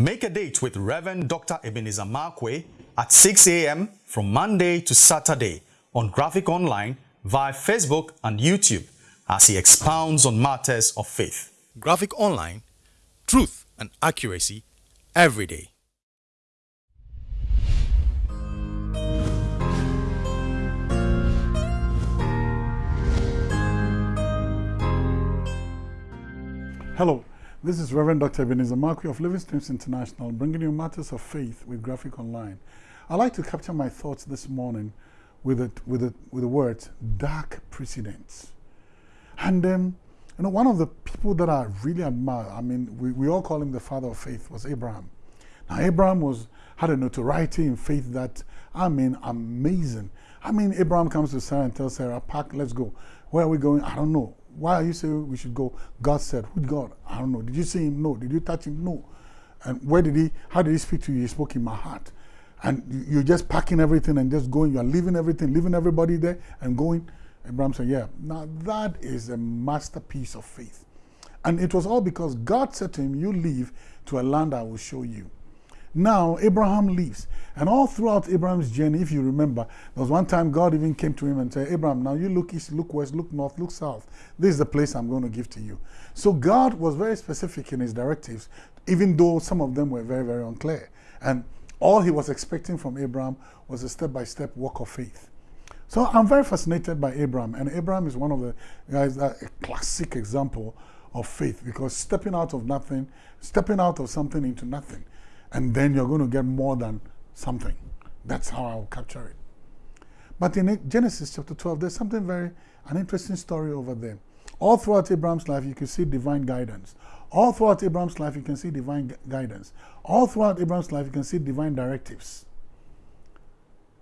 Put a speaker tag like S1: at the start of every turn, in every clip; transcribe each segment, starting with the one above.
S1: Make a date with Reverend Dr. Ebenezer Markwei at 6 a.m. from Monday to Saturday on Graphic Online via Facebook and YouTube as he expounds on matters of faith. Graphic Online, truth and accuracy every day.
S2: Hello, this is Reverend Dr. Ebenezer Markwei of Living Streams International, bringing you matters of faith with Graphic Online. I'd like to capture my thoughts this morning with the, with the, with the words dark precedents. And um, you know, one of the people that I really admire, I mean, we, we all call him the father of faith, was Abraham. Now, Abraham was had a notoriety in faith that, I mean, amazing. I mean, Abraham comes to Sarah and tells Sarah, pack, let's go. Where are we going? I don't know. Why are you saying we should go? God said, who God? I don't know. Did you see him? No. Did you touch him? No. And where did he, how did he speak to you? He spoke in my heart. And you're just packing everything and just going. You're leaving everything, leaving everybody there and going. Abraham said, yeah. Now that is a masterpiece of faith. And it was all because God said to him, you leave to a land I will show you. Now, Abraham leaves. And all throughout Abraham's journey, if you remember, there was one time God even came to him and said, Abraham, now you look east, look west, look north, look south. This is the place I'm going to give to you. So God was very specific in his directives, even though some of them were very, very unclear. And all he was expecting from Abraham was a step-by-step -step walk of faith. So I'm very fascinated by Abraham. And Abraham is one of the guys, a classic example of faith because stepping out of nothing, stepping out of something into nothing and then you're going to get more than something. That's how I'll capture it. But in Genesis chapter 12, there's something very, an interesting story over there. All throughout Abraham's life, you can see divine guidance. All throughout Abraham's life, you can see divine guidance. All throughout Abraham's life, you can see divine directives.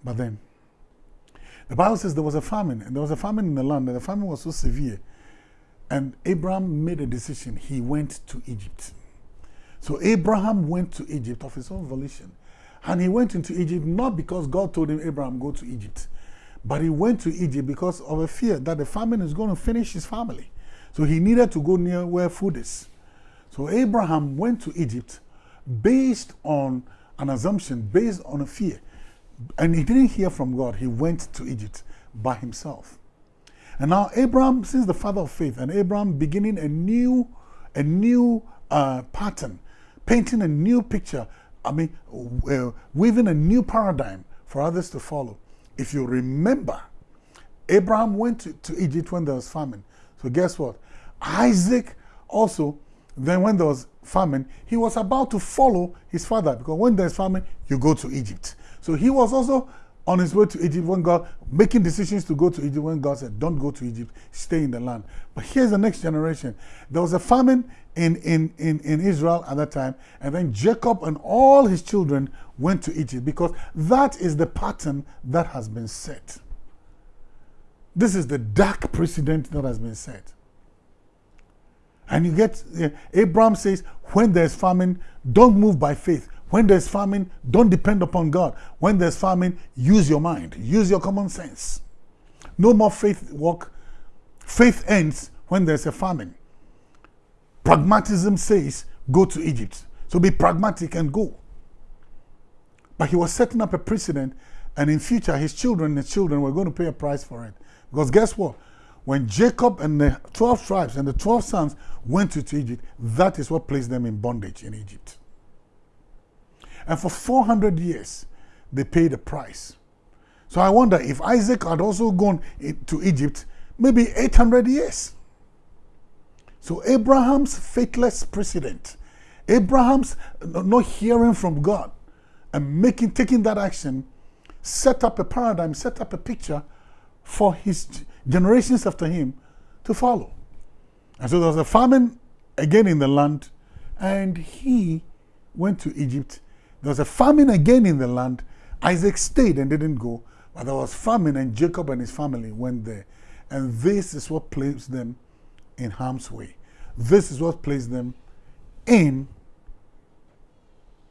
S2: But then, the Bible says there was a famine, and there was a famine in the land, and the famine was so severe. And Abraham made a decision. He went to Egypt. So Abraham went to Egypt of his own volition. And he went into Egypt not because God told him, Abraham, go to Egypt. But he went to Egypt because of a fear that the famine is going to finish his family. So he needed to go near where food is. So Abraham went to Egypt based on an assumption, based on a fear. And he didn't hear from God. He went to Egypt by himself. And now Abraham, since the father of faith, and Abraham beginning a new, a new uh, pattern painting a new picture, I mean, uh, weaving a new paradigm for others to follow. If you remember, Abraham went to, to Egypt when there was famine. So guess what? Isaac also, then when there was famine, he was about to follow his father because when there's famine, you go to Egypt. So he was also on his way to Egypt when God, making decisions to go to Egypt when God said, don't go to Egypt, stay in the land. But here's the next generation. There was a famine in, in, in, in Israel at that time, and then Jacob and all his children went to Egypt because that is the pattern that has been set. This is the dark precedent that has been set. And you get, uh, Abraham says, when there's famine, don't move by faith. When there's famine, don't depend upon God. When there's famine, use your mind, use your common sense. No more faith walk. Faith ends when there's a famine. Pragmatism says, go to Egypt. So be pragmatic and go. But he was setting up a precedent, and in future, his children and children were going to pay a price for it. Because guess what? When Jacob and the 12 tribes and the 12 sons went to Egypt, that is what placed them in bondage in Egypt. And for 400 years, they paid the price. So I wonder if Isaac had also gone to Egypt, maybe 800 years. So Abraham's faithless precedent, Abraham's not hearing from God and making, taking that action, set up a paradigm, set up a picture for his generations after him to follow. And so there was a famine again in the land, and he went to Egypt there was a famine again in the land. Isaac stayed and didn't go, but there was famine and Jacob and his family went there. And this is what placed them in harm's way. This is what placed them in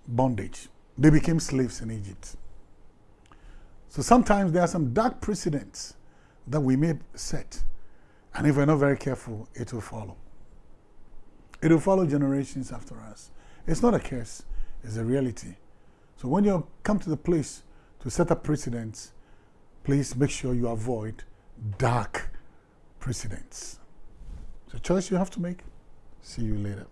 S2: bondage. They became slaves in Egypt. So sometimes there are some dark precedents that we may set. And if we're not very careful, it will follow. It will follow generations after us. It's not a curse. Is a reality. So when you come to the place to set up precedents, please make sure you avoid dark precedents. It's a choice you have to make. See you later.